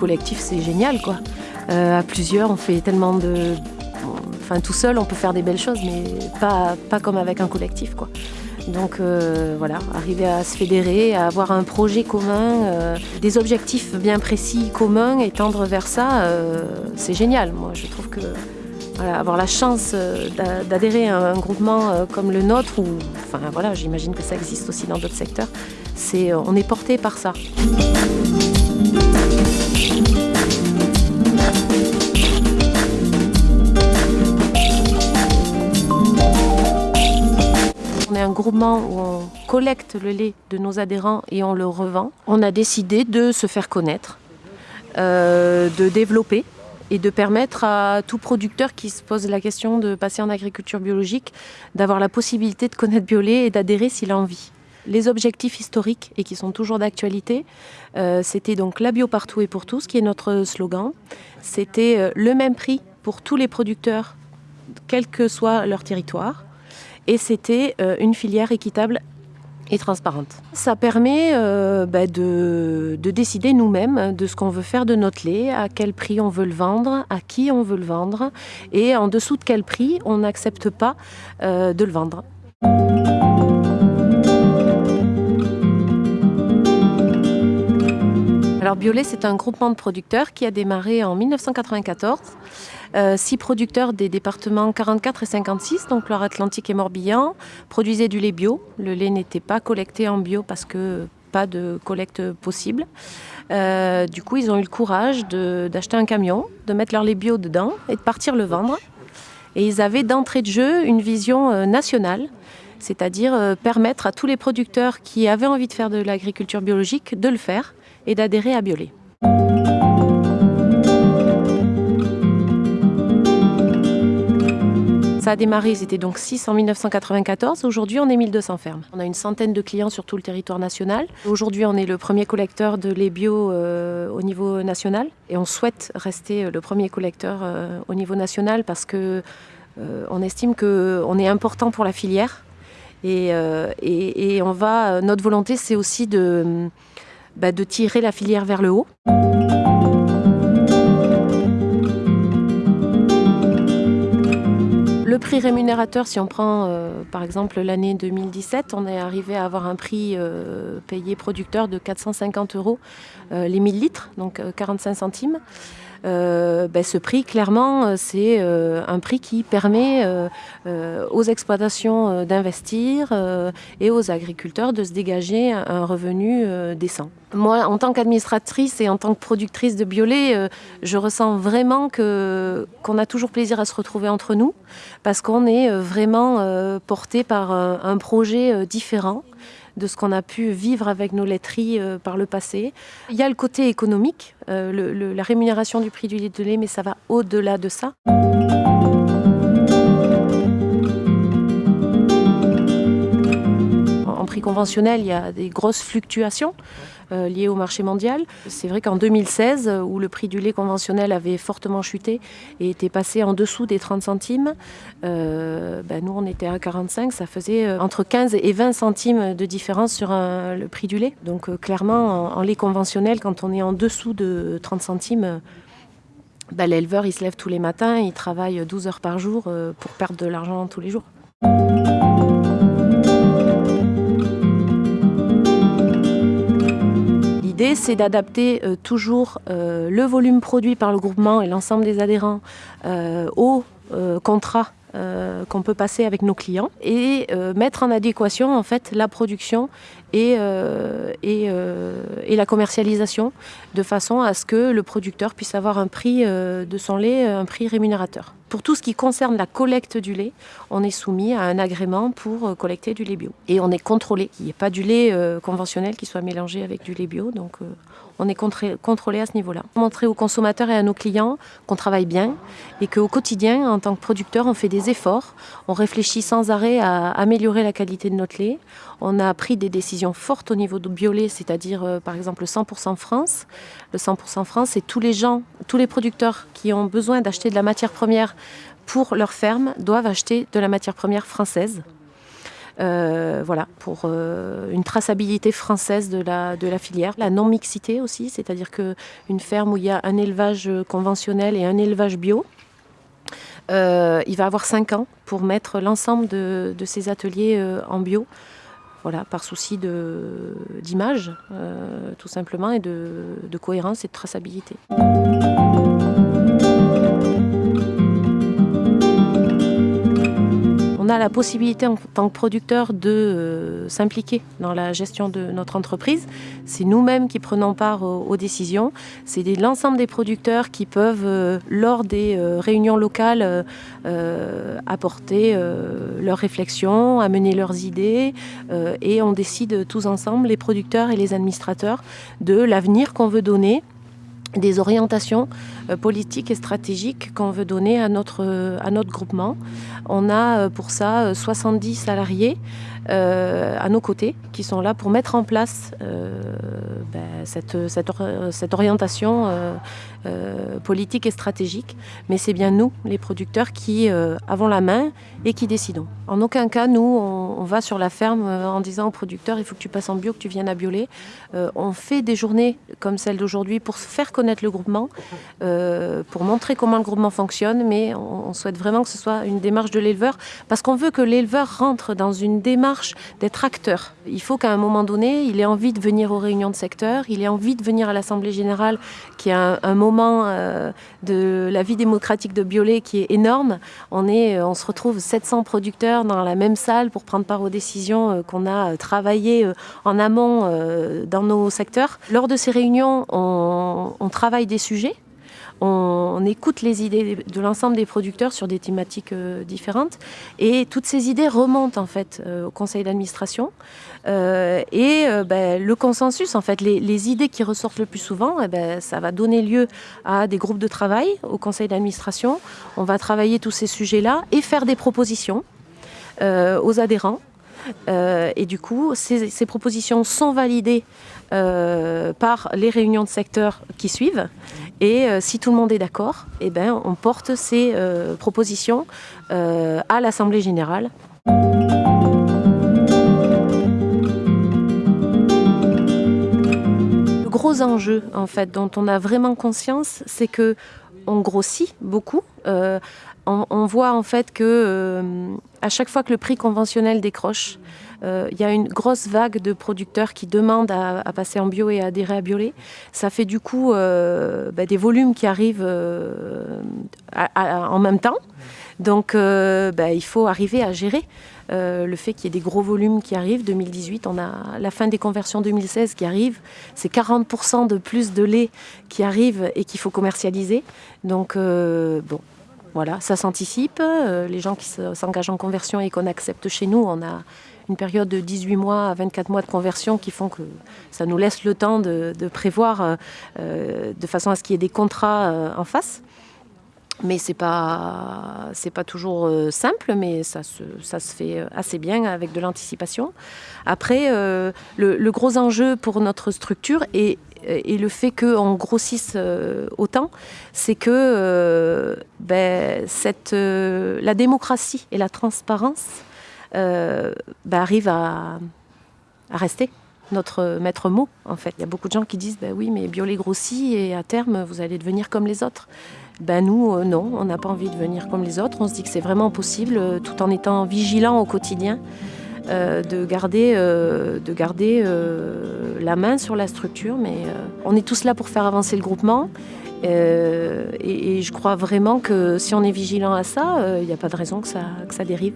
collectif, c'est génial, quoi. Euh, à plusieurs, on fait tellement de... Enfin, tout seul, on peut faire des belles choses, mais pas, pas comme avec un collectif, quoi. Donc euh, voilà, arriver à se fédérer, à avoir un projet commun, euh, des objectifs bien précis communs et tendre vers ça, c'est génial. Moi, je trouve que avoir la chance d'adhérer à un groupement comme le nôtre, ou enfin voilà, j'imagine que ça existe aussi dans d'autres secteurs, c'est on est porté par ça. Où on collecte le lait de nos adhérents et on le revend, on a décidé de se faire connaître, euh, de développer et de permettre à tout producteur qui se pose la question de passer en agriculture biologique d'avoir la possibilité de connaître Biolay et d'adhérer s'il a envie. Les objectifs historiques et qui sont toujours d'actualité, euh, c'était donc la bio partout et pour tous, qui est notre slogan. C'était euh, le même prix pour tous les producteurs, quel que soit leur territoire et c'était euh, une filière équitable et transparente. Ça permet euh, bah, de, décider nous-mêmes de ce qu'on veut faire de notre lait, à quel prix on veut le vendre, à qui on veut le vendre et en dessous de quel prix on n'accepte pas euh, de le vendre. Alors Biolay, c'est un groupement de producteurs qui a démarré en 1994 euh, six producteurs des départements 44 et 56, donc Loire-Atlantique et Morbihan, produisaient du lait bio. Le lait n'était pas collecté en bio parce que pas de collecte possible. Euh, du coup, ils ont eu le courage d'acheter un camion, de mettre leur lait bio dedans et de partir le vendre. Et ils avaient d'entrée de jeu une vision euh, nationale, c'est-à-dire permettre à tous les producteurs qui avaient envie de faire de l'agriculture biologique de le faire et d'adhérer à Biolay. Ça a démarré, c'était donc 6 en 1994. Aujourd'hui, on est 1200 fermes. On a une centaine de clients sur tout le territoire national. Aujourd'hui, on est le premier collecteur de lait bio euh, au niveau national. Et on souhaite rester euh, le premier collecteur euh, au niveau national parce que on estime qu'on est important pour la filière. Et, on va, notre volonté, c'est aussi bah, de tirer la filière vers le haut. Le prix rémunérateur, si on prend euh, par exemple l'année 2017, on est arrivé à avoir un prix euh, payé producteur de 450 euros euh, les 1000 litres, donc 45 centimes. Euh, ben, ce prix, clairement, c'est euh, un prix qui permet euh, aux exploitations d'investir et aux agriculteurs de se dégager un revenu décent. Moi, en tant qu'administratrice et en tant que productrice de biolait, je ressens vraiment qu'on a toujours plaisir à se retrouver entre nous parce qu'on est vraiment porté par un projet différent de ce qu'on a pu vivre avec nos laiteries euh, par le passé. Il y a le côté économique, euh, la rémunération du prix du litre de lait, mais ça va au-delà de ça. Prix conventionnel, il y a des grosses fluctuations. Euh, liées au marché mondial. C'est vrai qu'en 2016, où le prix du lait conventionnel avait fortement chuté et était passé en dessous des 30 centimes, euh, ben nous on était à 45, ça faisait euh, entre 15 et 20 centimes de différence sur le prix du lait. Donc clairement, en, lait conventionnel, quand on est en dessous de 30 centimes, ben, l'éleveur il se lève tous les matins, il travaille 12 heures par jour pour perdre de l'argent tous les jours. C'est d'adapter euh, toujours euh, le volume produit par le groupement et l'ensemble des adhérents euh, au contrat qu'on peut passer avec nos clients et mettre en adéquation en fait la production et, et, la commercialisation de façon à ce que le producteur puisse avoir un prix de son lait, un prix rémunérateur. Pour tout ce qui concerne la collecte du lait, on est soumis à un agrément pour euh, collecter du lait bio. Et on est contrôlé, qu'il n'y ait pas du lait euh, conventionnel qui soit mélangé avec du lait bio. Donc euh, on est contrôlé à ce niveau-là. Montrer aux consommateurs et à nos clients qu'on travaille bien et qu'au quotidien, en tant que producteur, on fait des efforts. On réfléchit sans arrêt à améliorer la qualité de notre lait. On a pris des décisions fortes au niveau de biolait, c'est-à-dire par exemple le 100% France. Le 100% France, c'est tous les gens, tous les producteurs qui ont besoin d'acheter de la matière première pour leur ferme doivent acheter de la matière première française. Voilà, pour une traçabilité française de la, filière. La non-mixité aussi, c'est-à-dire qu'une ferme où il y a un élevage conventionnel et un élevage bio, il va avoir 5 ans pour mettre l'ensemble de, de, ces ateliers en bio voilà, par souci d'image, euh, tout simplement, et de, de cohérence et de traçabilité. A la possibilité en tant que producteur de euh, s'impliquer dans la gestion de notre entreprise. C'est nous-mêmes qui prenons part aux, décisions. C'est l'ensemble des producteurs qui peuvent, euh, lors des euh, réunions locales, apporter leurs réflexions, amener leurs idées et on décide tous ensemble, les producteurs et les administrateurs, de l'avenir qu'on veut donner des orientations euh, politiques et stratégiques qu'on veut donner à notre, à notre groupement. On a euh, pour ça 70 euh, à nos côtés qui sont là pour mettre en place ben, cette, orientation politique et stratégique. Mais c'est bien nous, les producteurs, qui avons la main et qui décidons. En aucun cas, nous, on, va sur la ferme en disant aux producteurs il faut que tu passes en bio, que tu viennes à Biolay. on fait des journées comme celle d'aujourd'hui pour faire connaître le groupement. Euh, pour montrer comment le groupement fonctionne, mais on, souhaite vraiment que ce soit une démarche de l'éleveur, parce qu'on veut que l'éleveur rentre dans une démarche d'être acteur. Il faut qu'à un moment donné, il ait envie de venir aux réunions de secteur, il ait envie de venir à l'Assemblée Générale, qui est un, moment euh, de la vie démocratique de Biolay qui est énorme. On, est, euh, on se retrouve 700 producteurs dans la même salle pour prendre part aux décisions qu'on a travaillées en amont dans nos secteurs. Lors de ces réunions, on, on travaille des sujets on, écoute les idées de l'ensemble des producteurs sur des thématiques euh, différentes. Et toutes ces idées remontent en fait euh, au conseil d'administration. Euh, et ben, le consensus en fait les, idées qui ressortent le plus souvent eh ben, ça va donner lieu à des groupes de travail au conseil d'administration. On va travailler tous ces sujets là et faire des propositions aux adhérents. Et du coup, ces, propositions sont validées par les réunions de secteur qui suivent. Et euh, si tout le monde est d'accord, eh ben, on porte ces euh, propositions euh, à l'Assemblée générale. Le gros enjeu, en fait, dont on a vraiment conscience, c'est que on grossit beaucoup. on, voit en fait que à chaque fois que le prix conventionnel décroche, euh, il y a une grosse vague de producteurs qui demandent à, passer en bio et à adhérer à Biolay. Ça fait du coup euh, bah, des volumes qui arrivent euh, en même temps. Donc bah, il faut arriver à gérer le fait qu'il y ait des gros volumes qui arrivent. 2018, on a la fin des conversions 2016 qui arrive. C'est 40% de plus de lait qui arrive et qu'il faut commercialiser. Donc bon, voilà, ça s'anticipe. les gens qui s'engagent en conversion et qu'on accepte chez nous, on a une période de 18 mois à 24 mois de conversion qui font que ça nous laisse le temps de, prévoir euh, euh, de façon à ce qu'il y ait des contrats euh, en face. Mais ce n'est pas, pas toujours simple, mais ça se, ça se fait assez bien avec de l'anticipation. Après, le, gros enjeu pour notre structure et, et le fait qu'on grossisse autant, c'est que ben, la démocratie et la transparence euh, bah, arrive à, rester notre maître mot en fait. Il y a beaucoup de gens qui disent bah oui mais Biolay grossit et à terme vous allez devenir comme les autres. Ben nous euh, non, on n'a pas envie de devenir comme les autres. On se dit que c'est vraiment possible euh, tout en étant vigilant au quotidien. de garder, de garder la main sur la structure, mais on est tous là pour faire avancer le groupement. Et, je crois vraiment que si on est vigilant à ça, il n'y a pas de raison que ça dérive.